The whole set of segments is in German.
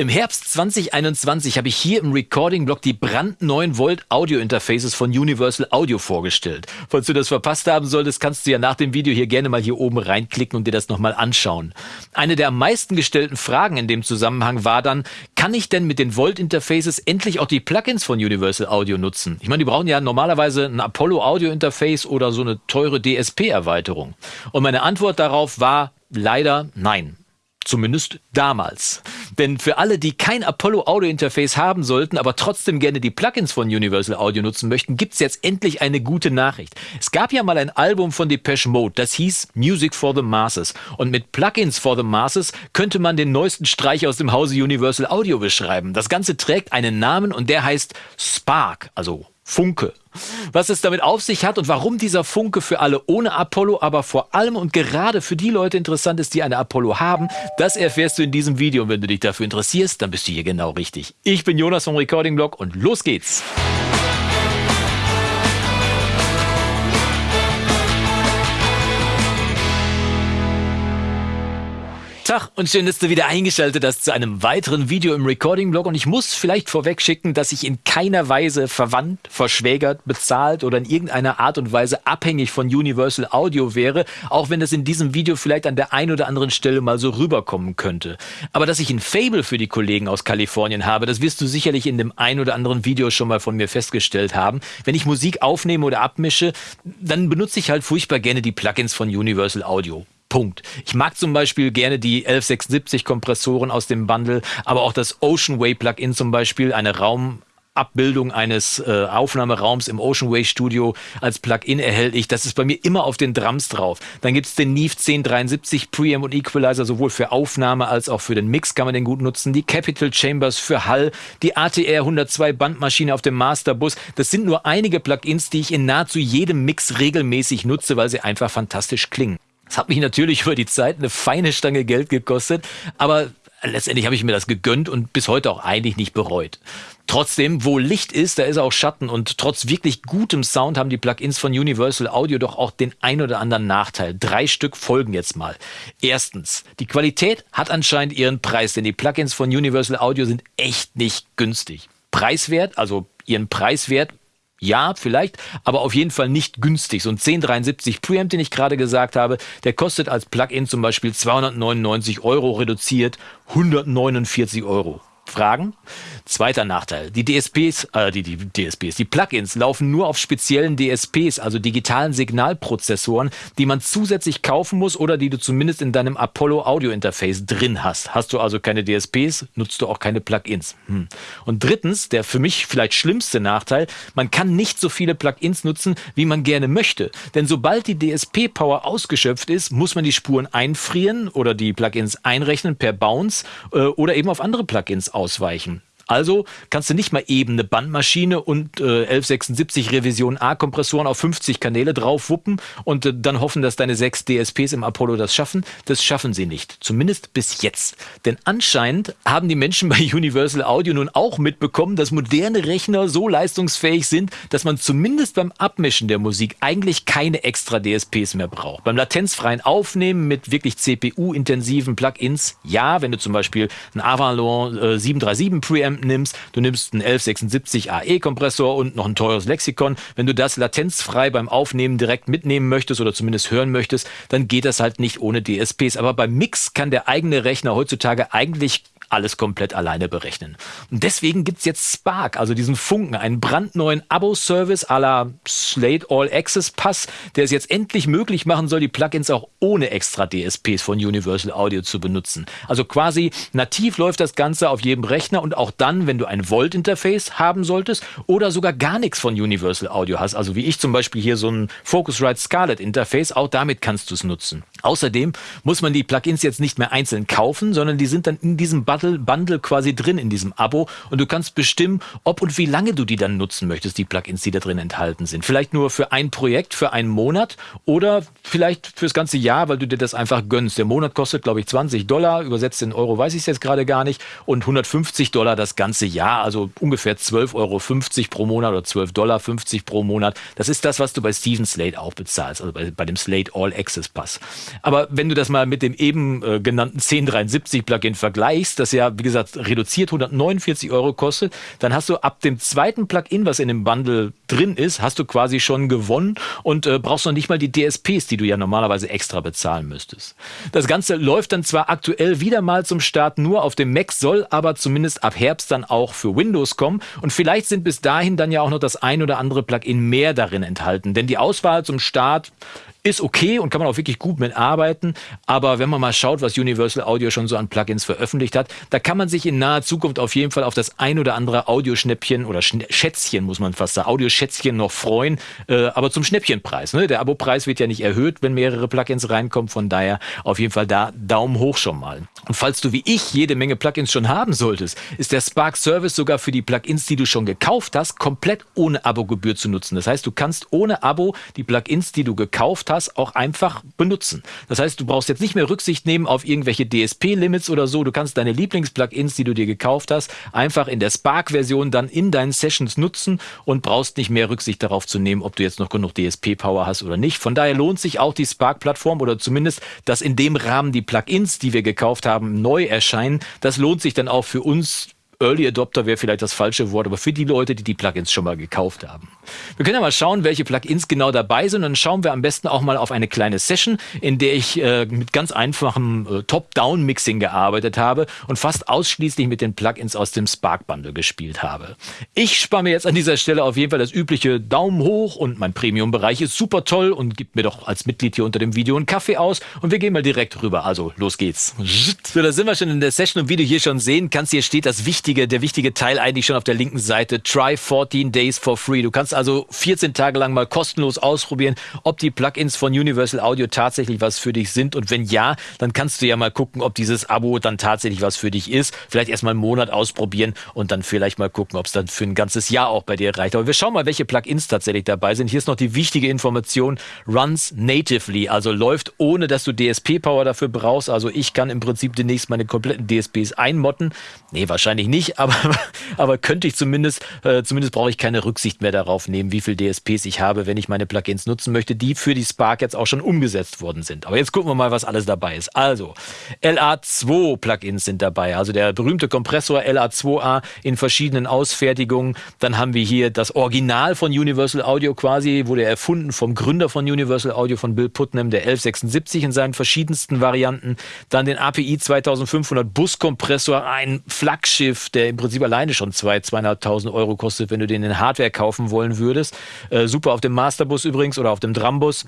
Im Herbst 2021 habe ich hier im Recording-Blog die brandneuen Volt Audio Interfaces von Universal Audio vorgestellt. Falls du das verpasst haben solltest, kannst du ja nach dem Video hier gerne mal hier oben reinklicken und dir das nochmal anschauen. Eine der am meisten gestellten Fragen in dem Zusammenhang war dann, kann ich denn mit den Volt Interfaces endlich auch die Plugins von Universal Audio nutzen? Ich meine, die brauchen ja normalerweise ein Apollo Audio Interface oder so eine teure DSP-Erweiterung. Und meine Antwort darauf war leider nein. Zumindest damals. Denn für alle, die kein Apollo Audio Interface haben sollten, aber trotzdem gerne die Plugins von Universal Audio nutzen möchten, gibt's jetzt endlich eine gute Nachricht. Es gab ja mal ein Album von Depeche Mode, das hieß Music for the Masses. Und mit Plugins for the Masses könnte man den neuesten Streich aus dem Hause Universal Audio beschreiben. Das Ganze trägt einen Namen und der heißt Spark, also Funke. Was es damit auf sich hat und warum dieser Funke für alle ohne Apollo, aber vor allem und gerade für die Leute interessant ist, die eine Apollo haben, das erfährst du in diesem Video. Und wenn du dich dafür interessierst, dann bist du hier genau richtig. Ich bin Jonas vom Recording Blog und los geht's. Tag und schön, dass du wieder eingeschaltet hast zu einem weiteren Video im Recording-Blog. Und ich muss vielleicht vorweg schicken, dass ich in keiner Weise verwandt, verschwägert, bezahlt oder in irgendeiner Art und Weise abhängig von Universal Audio wäre, auch wenn das in diesem Video vielleicht an der einen oder anderen Stelle mal so rüberkommen könnte. Aber dass ich ein Fable für die Kollegen aus Kalifornien habe, das wirst du sicherlich in dem einen oder anderen Video schon mal von mir festgestellt haben. Wenn ich Musik aufnehme oder abmische, dann benutze ich halt furchtbar gerne die Plugins von Universal Audio. Punkt. Ich mag zum Beispiel gerne die 1176 Kompressoren aus dem Bundle, aber auch das Ocean Way Plugin zum Beispiel, eine Raum Abbildung eines äh, Aufnahmeraums im Ocean Way Studio als Plugin erhältlich. Das ist bei mir immer auf den Drums drauf. Dann gibt's den Neve 1073 Preamp und Equalizer, sowohl für Aufnahme als auch für den Mix kann man den gut nutzen. Die Capital Chambers für Hall, die ATR 102 Bandmaschine auf dem Masterbus. Das sind nur einige Plugins, die ich in nahezu jedem Mix regelmäßig nutze, weil sie einfach fantastisch klingen. Das hat mich natürlich über die Zeit eine feine Stange Geld gekostet, aber letztendlich habe ich mir das gegönnt und bis heute auch eigentlich nicht bereut. Trotzdem, wo Licht ist, da ist auch Schatten und trotz wirklich gutem Sound haben die Plugins von Universal Audio doch auch den ein oder anderen Nachteil. Drei Stück folgen jetzt mal. Erstens, die Qualität hat anscheinend ihren Preis, denn die Plugins von Universal Audio sind echt nicht günstig. Preiswert, also ihren Preiswert ja, vielleicht, aber auf jeden Fall nicht günstig. So ein 1073 Preamp, den ich gerade gesagt habe, der kostet als Plugin zum Beispiel 299 Euro reduziert 149 Euro. Fragen? Zweiter Nachteil. Die DSPs, äh, die, die DSPs, die Plugins laufen nur auf speziellen DSPs, also digitalen Signalprozessoren, die man zusätzlich kaufen muss oder die du zumindest in deinem Apollo Audio Interface drin hast. Hast du also keine DSPs, nutzt du auch keine Plugins. Hm. Und drittens, der für mich vielleicht schlimmste Nachteil, man kann nicht so viele Plugins nutzen, wie man gerne möchte. Denn sobald die DSP-Power ausgeschöpft ist, muss man die Spuren einfrieren oder die Plugins einrechnen per Bounce äh, oder eben auf andere Plugins ausweichen. Also kannst du nicht mal eben eine Bandmaschine und äh, 1176 Revision A Kompressoren auf 50 Kanäle draufwuppen und äh, dann hoffen, dass deine sechs DSPs im Apollo das schaffen. Das schaffen sie nicht. Zumindest bis jetzt. Denn anscheinend haben die Menschen bei Universal Audio nun auch mitbekommen, dass moderne Rechner so leistungsfähig sind, dass man zumindest beim Abmischen der Musik eigentlich keine extra DSPs mehr braucht. Beim latenzfreien Aufnehmen mit wirklich CPU-intensiven Plugins, ja, wenn du zum Beispiel ein Avalon äh, 737 Preamp nimmst, du nimmst einen 1176 AE-Kompressor und noch ein teures Lexikon. Wenn du das latenzfrei beim Aufnehmen direkt mitnehmen möchtest oder zumindest hören möchtest, dann geht das halt nicht ohne DSPs. Aber beim Mix kann der eigene Rechner heutzutage eigentlich alles komplett alleine berechnen. Und deswegen gibt's jetzt Spark, also diesen Funken, einen brandneuen Abo-Service à la Slate All Access Pass, der es jetzt endlich möglich machen soll, die Plugins auch ohne extra DSPs von Universal Audio zu benutzen. Also quasi nativ läuft das Ganze auf jedem Rechner und auch dann, wenn du ein Volt-Interface haben solltest oder sogar gar nichts von Universal Audio hast, also wie ich zum Beispiel hier so ein Focusrite Scarlett Interface, auch damit kannst du es nutzen. Außerdem muss man die Plugins jetzt nicht mehr einzeln kaufen, sondern die sind dann in diesem Bundle, Bundle quasi drin, in diesem Abo. Und du kannst bestimmen, ob und wie lange du die dann nutzen möchtest, die Plugins, die da drin enthalten sind. Vielleicht nur für ein Projekt, für einen Monat oder vielleicht fürs ganze Jahr, weil du dir das einfach gönnst. Der Monat kostet, glaube ich, 20 Dollar, übersetzt in Euro weiß ich es jetzt gerade gar nicht, und 150 Dollar das ganze Jahr, also ungefähr 12,50 Euro pro Monat oder 12,50 Dollar pro Monat. Das ist das, was du bei Steven Slate auch bezahlst, also bei, bei dem Slate All Access Pass. Aber wenn du das mal mit dem eben äh, genannten 1073 Plugin vergleichst, das das ja, wie gesagt, reduziert 149 Euro kostet, dann hast du ab dem zweiten Plugin, was in dem Bundle drin ist, hast du quasi schon gewonnen und äh, brauchst noch nicht mal die DSPs, die du ja normalerweise extra bezahlen müsstest. Das Ganze läuft dann zwar aktuell wieder mal zum Start nur auf dem Mac, soll aber zumindest ab Herbst dann auch für Windows kommen. Und vielleicht sind bis dahin dann ja auch noch das ein oder andere Plugin mehr darin enthalten, denn die Auswahl zum Start ist okay und kann man auch wirklich gut mitarbeiten. Aber wenn man mal schaut, was Universal Audio schon so an Plugins veröffentlicht hat, da kann man sich in naher Zukunft auf jeden Fall auf das ein oder andere Audioschnäppchen oder Schätzchen, muss man fast sagen, Audioschätzchen noch freuen. Äh, aber zum Schnäppchenpreis. Ne? Der Abopreis wird ja nicht erhöht, wenn mehrere Plugins reinkommen. Von daher auf jeden Fall da Daumen hoch schon mal. Und falls du wie ich jede Menge Plugins schon haben solltest, ist der Spark Service sogar für die Plugins, die du schon gekauft hast, komplett ohne Abogebühr zu nutzen. Das heißt, du kannst ohne Abo die Plugins, die du gekauft hast, auch einfach benutzen. Das heißt, du brauchst jetzt nicht mehr Rücksicht nehmen auf irgendwelche DSP-Limits oder so. Du kannst deine Lieblings-Plugins, die du dir gekauft hast, einfach in der Spark-Version dann in deinen Sessions nutzen und brauchst nicht mehr Rücksicht darauf zu nehmen, ob du jetzt noch genug DSP-Power hast oder nicht. Von daher lohnt sich auch die Spark-Plattform oder zumindest, dass in dem Rahmen die Plugins, die wir gekauft haben, neu erscheinen. Das lohnt sich dann auch für uns Early Adopter wäre vielleicht das falsche Wort, aber für die Leute, die die Plugins schon mal gekauft haben. Wir können ja mal schauen, welche Plugins genau dabei sind. Dann schauen wir am besten auch mal auf eine kleine Session, in der ich äh, mit ganz einfachem äh, Top-Down-Mixing gearbeitet habe und fast ausschließlich mit den Plugins aus dem Spark Bundle gespielt habe. Ich spare mir jetzt an dieser Stelle auf jeden Fall das übliche Daumen hoch und mein Premium-Bereich ist super toll und gibt mir doch als Mitglied hier unter dem Video einen Kaffee aus und wir gehen mal direkt rüber. Also los geht's. So, da sind wir schon in der Session und wie du hier schon sehen kannst, hier steht das wichtige, der wichtige Teil eigentlich schon auf der linken Seite. Try 14 days for free. Du kannst also 14 Tage lang mal kostenlos ausprobieren, ob die Plugins von Universal Audio tatsächlich was für dich sind. Und wenn ja, dann kannst du ja mal gucken, ob dieses Abo dann tatsächlich was für dich ist. Vielleicht erstmal einen Monat ausprobieren und dann vielleicht mal gucken, ob es dann für ein ganzes Jahr auch bei dir reicht. Aber wir schauen mal, welche Plugins tatsächlich dabei sind. Hier ist noch die wichtige Information. Runs natively, also läuft ohne, dass du DSP-Power dafür brauchst. Also ich kann im Prinzip demnächst meine kompletten DSPs einmotten. Nee, wahrscheinlich nicht nicht, aber, aber könnte ich zumindest, äh, zumindest brauche ich keine Rücksicht mehr darauf nehmen, wie viel DSPs ich habe, wenn ich meine Plugins nutzen möchte, die für die Spark jetzt auch schon umgesetzt worden sind. Aber jetzt gucken wir mal, was alles dabei ist. Also, LA2 Plugins sind dabei, also der berühmte Kompressor LA2A in verschiedenen Ausfertigungen. Dann haben wir hier das Original von Universal Audio quasi, wurde erfunden vom Gründer von Universal Audio, von Bill Putnam, der 1176 in seinen verschiedensten Varianten. Dann den API 2500 Buskompressor, ein Flaggschiff der im Prinzip alleine schon 2.000, 2.500 Euro kostet, wenn du den in Hardware kaufen wollen würdest. Äh, super auf dem Masterbus übrigens oder auf dem Drambus.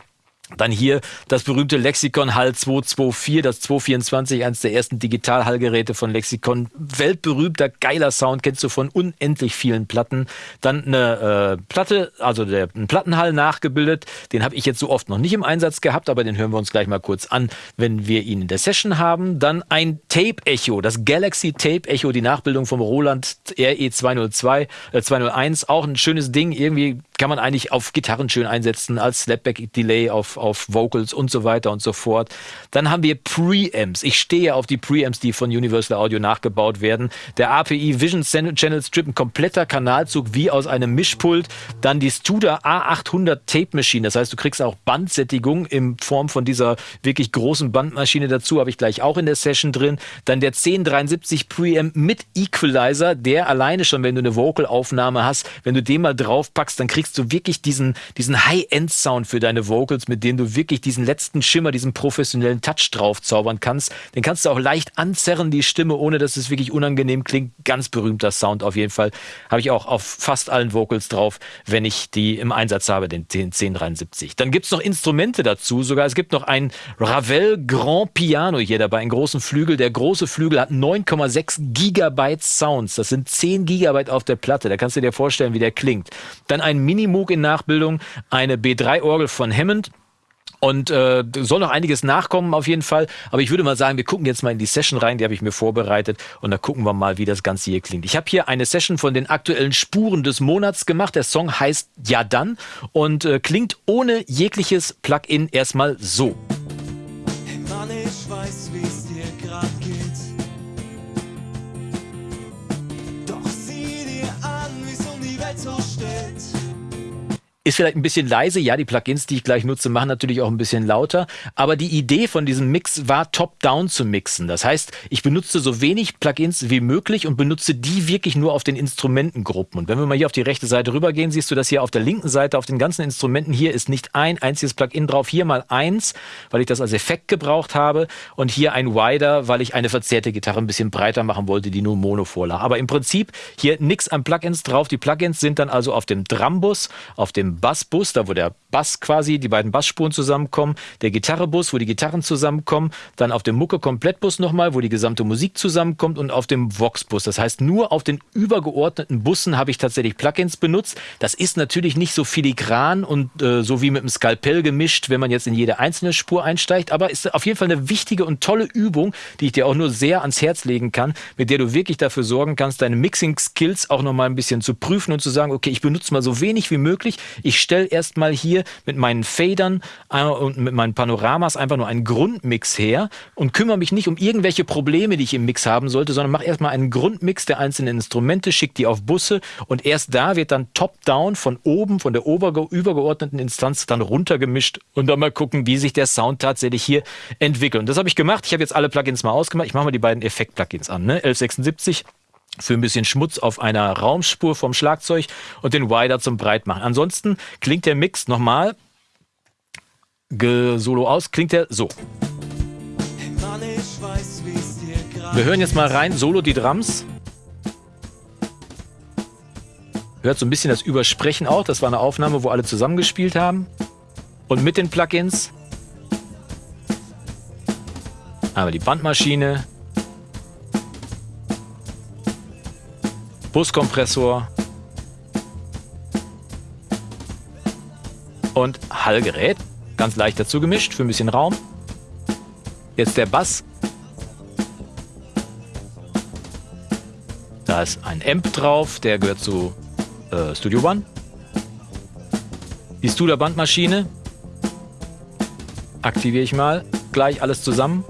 Dann hier das berühmte Lexikon HAL 224, das 224, eines der ersten Digital-Hallgeräte von Lexikon. Weltberühmter, geiler Sound, kennst du von unendlich vielen Platten. Dann eine äh, Platte, also der, ein Plattenhall nachgebildet. Den habe ich jetzt so oft noch nicht im Einsatz gehabt, aber den hören wir uns gleich mal kurz an, wenn wir ihn in der Session haben. Dann ein Tape-Echo, das Galaxy Tape-Echo, die Nachbildung vom Roland RE 202, äh, 201. Auch ein schönes Ding, irgendwie kann man eigentlich auf Gitarren schön einsetzen, als Slapback-Delay auf, auf Vocals und so weiter und so fort. Dann haben wir Preamps. Ich stehe auf die Preamps, die von Universal Audio nachgebaut werden. Der API Vision Channel Strip, ein kompletter Kanalzug wie aus einem Mischpult. Dann die Studer A800 Tape Machine. Das heißt, du kriegst auch Bandsättigung in Form von dieser wirklich großen Bandmaschine dazu. Habe ich gleich auch in der Session drin. Dann der 1073 Preamp mit Equalizer, der alleine schon, wenn du eine Vocal-Aufnahme hast, wenn du den mal draufpackst, dann kriegst kriegst du wirklich diesen, diesen High-End-Sound für deine Vocals, mit dem du wirklich diesen letzten Schimmer, diesen professionellen Touch drauf zaubern kannst. Den kannst du auch leicht anzerren, die Stimme, ohne dass es wirklich unangenehm klingt. Ganz berühmter Sound auf jeden Fall. Habe ich auch auf fast allen Vocals drauf, wenn ich die im Einsatz habe, den, den 1073. Dann gibt es noch Instrumente dazu, sogar es gibt noch ein Ravel Grand Piano hier dabei, einen großen Flügel. Der große Flügel hat 9,6 Gigabyte Sounds. Das sind 10 Gigabyte auf der Platte. Da kannst du dir vorstellen, wie der klingt. Dann ein Minimoog in Nachbildung, eine B3-Orgel von Hammond. Und äh, soll noch einiges nachkommen auf jeden Fall. Aber ich würde mal sagen, wir gucken jetzt mal in die Session rein, die habe ich mir vorbereitet. Und da gucken wir mal, wie das Ganze hier klingt. Ich habe hier eine Session von den aktuellen Spuren des Monats gemacht. Der Song heißt Ja dann und äh, klingt ohne jegliches Plugin erstmal so. Hey Mann, ich weiß, Ist vielleicht ein bisschen leise. Ja, die Plugins, die ich gleich nutze, machen natürlich auch ein bisschen lauter. Aber die Idee von diesem Mix war, top-down zu mixen. Das heißt, ich benutze so wenig Plugins wie möglich und benutze die wirklich nur auf den Instrumentengruppen. Und wenn wir mal hier auf die rechte Seite rübergehen, siehst du, dass hier auf der linken Seite auf den ganzen Instrumenten hier ist nicht ein einziges Plugin drauf. Hier mal eins, weil ich das als Effekt gebraucht habe. Und hier ein Wider, weil ich eine verzerrte Gitarre ein bisschen breiter machen wollte, die nur Mono vorlag. Aber im Prinzip hier nichts an Plugins drauf. Die Plugins sind dann also auf dem Drumbus, auf dem Bassbus, da wo der Bass quasi, die beiden Bassspuren zusammenkommen, der Gitarrebus, wo die Gitarren zusammenkommen, dann auf dem Mucke-Komplettbus nochmal, wo die gesamte Musik zusammenkommt und auf dem Vox-Bus. Das heißt, nur auf den übergeordneten Bussen habe ich tatsächlich Plugins benutzt. Das ist natürlich nicht so filigran und äh, so wie mit dem Skalpell gemischt, wenn man jetzt in jede einzelne Spur einsteigt, aber ist auf jeden Fall eine wichtige und tolle Übung, die ich dir auch nur sehr ans Herz legen kann, mit der du wirklich dafür sorgen kannst, deine Mixing-Skills auch nochmal ein bisschen zu prüfen und zu sagen, okay, ich benutze mal so wenig wie möglich. Ich stelle erstmal hier mit meinen Fadern äh, und mit meinen Panoramas einfach nur einen Grundmix her und kümmere mich nicht um irgendwelche Probleme, die ich im Mix haben sollte, sondern mache erstmal einen Grundmix der einzelnen Instrumente, schicke die auf Busse und erst da wird dann top-down von oben, von der übergeordneten Instanz dann runtergemischt und dann mal gucken, wie sich der Sound tatsächlich hier entwickelt. Und das habe ich gemacht. Ich habe jetzt alle Plugins mal ausgemacht. Ich mache mal die beiden Effekt-Plugins an. Ne? 1176 für ein bisschen Schmutz auf einer Raumspur vom Schlagzeug und den Wider zum Breitmachen. Ansonsten klingt der Mix nochmal solo aus, klingt er so. Wir hören jetzt mal rein, solo die Drums. Hört so ein bisschen das Übersprechen auch. Das war eine Aufnahme, wo alle zusammengespielt haben. Und mit den Plugins. Aber die Bandmaschine, Buskompressor und Hallgerät. Ganz leicht dazu gemischt für ein bisschen Raum. Jetzt der Bass. Da ist ein Amp drauf, der gehört zu äh, Studio One. Die Studer Bandmaschine. Aktiviere ich mal. Gleich alles zusammen.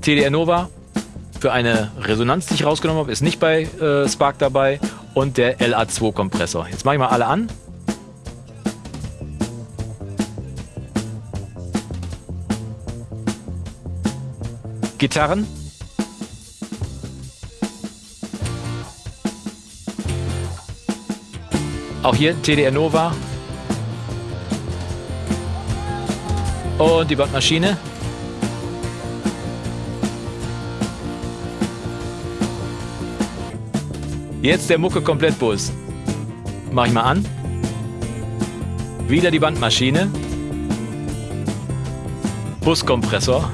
TDR Nova für eine Resonanz, die ich rausgenommen habe, ist nicht bei äh, Spark dabei. Und der LA2-Kompressor. Jetzt mache ich mal alle an. Gitarren. Auch hier TDR Nova. Und die Bandmaschine. Jetzt der Mucke Komplettbus. Mach ich mal an. Wieder die Bandmaschine. Buskompressor.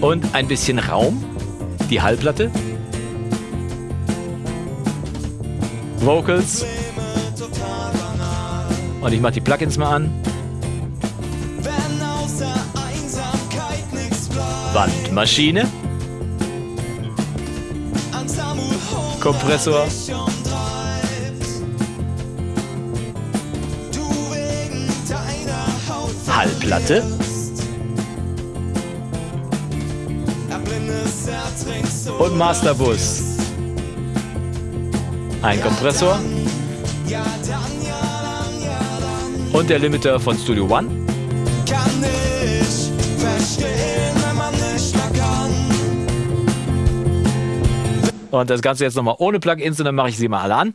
Und ein bisschen Raum. Die Hallplatte. Vocals. Und ich mach die Plugins mal an. Bandmaschine. Kompressor. Hallplatte. Und Masterbus. Ein Kompressor. Und der Limiter von Studio One. Und das Ganze jetzt nochmal ohne Plugins und dann mache ich sie mal alle an.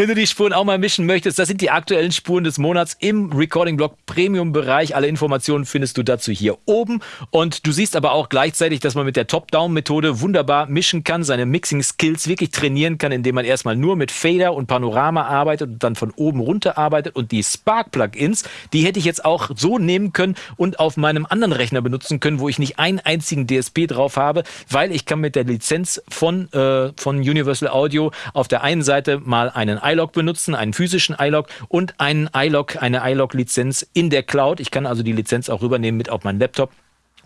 Wenn du die Spuren auch mal mischen möchtest, das sind die aktuellen Spuren des Monats im Recording-Blog Premium-Bereich. Alle Informationen findest du dazu hier oben. Und du siehst aber auch gleichzeitig, dass man mit der Top-Down-Methode wunderbar mischen kann, seine Mixing-Skills wirklich trainieren kann, indem man erstmal nur mit Fader und Panorama arbeitet und dann von oben runter arbeitet. Und die Spark-Plugins, die hätte ich jetzt auch so nehmen können und auf meinem anderen Rechner benutzen können, wo ich nicht einen einzigen DSP drauf habe, weil ich kann mit der Lizenz von, äh, von Universal Audio auf der einen Seite mal einen iLog benutzen, einen physischen iLog und einen iLog, eine iLog-Lizenz in der Cloud. Ich kann also die Lizenz auch rübernehmen mit auf meinen Laptop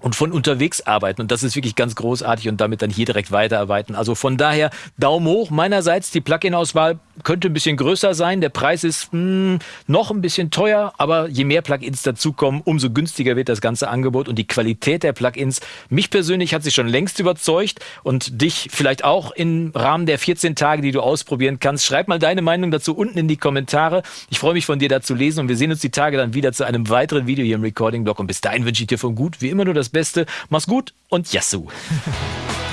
und von unterwegs arbeiten. Und das ist wirklich ganz großartig und damit dann hier direkt weiterarbeiten. Also von daher Daumen hoch. Meinerseits die Plugin-Auswahl könnte ein bisschen größer sein. Der Preis ist mh, hm, noch ein bisschen teuer, aber je mehr Plugins dazukommen, umso günstiger wird das ganze Angebot und die Qualität der Plugins. Mich persönlich hat sich schon längst überzeugt und dich vielleicht auch im Rahmen der 14 Tage, die du ausprobieren kannst. Schreib mal deine Meinung dazu unten in die Kommentare. Ich freue mich von dir dazu lesen und wir sehen uns die Tage dann wieder zu einem weiteren Video hier im Recording-Blog und bis dahin wünsche ich dir von gut wie immer nur das Beste. Mach's gut und Yassou!